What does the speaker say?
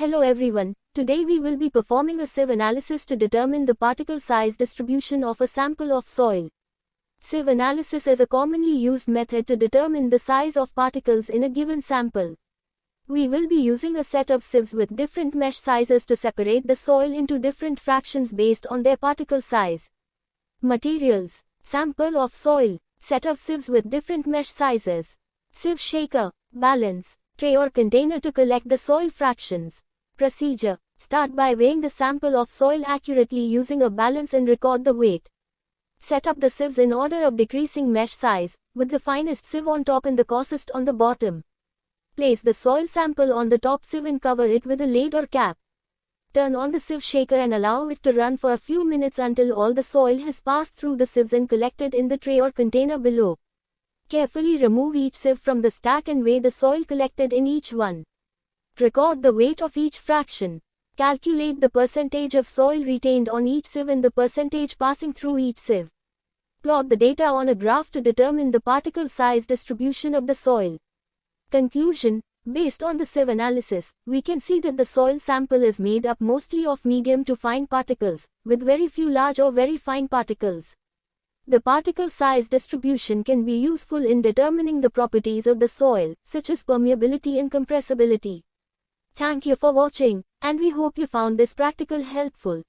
Hello everyone, today we will be performing a sieve analysis to determine the particle size distribution of a sample of soil. Sieve analysis is a commonly used method to determine the size of particles in a given sample. We will be using a set of sieves with different mesh sizes to separate the soil into different fractions based on their particle size. Materials Sample of soil, set of sieves with different mesh sizes. Sieve shaker, balance, tray or container to collect the soil fractions. Procedure. Start by weighing the sample of soil accurately using a balance and record the weight. Set up the sieves in order of decreasing mesh size, with the finest sieve on top and the coarsest on the bottom. Place the soil sample on the top sieve and cover it with a lid or cap. Turn on the sieve shaker and allow it to run for a few minutes until all the soil has passed through the sieves and collected in the tray or container below. Carefully remove each sieve from the stack and weigh the soil collected in each one. Record the weight of each fraction. Calculate the percentage of soil retained on each sieve and the percentage passing through each sieve. Plot the data on a graph to determine the particle size distribution of the soil. Conclusion Based on the sieve analysis, we can see that the soil sample is made up mostly of medium to fine particles, with very few large or very fine particles. The particle size distribution can be useful in determining the properties of the soil, such as permeability and compressibility. Thank you for watching, and we hope you found this practical helpful.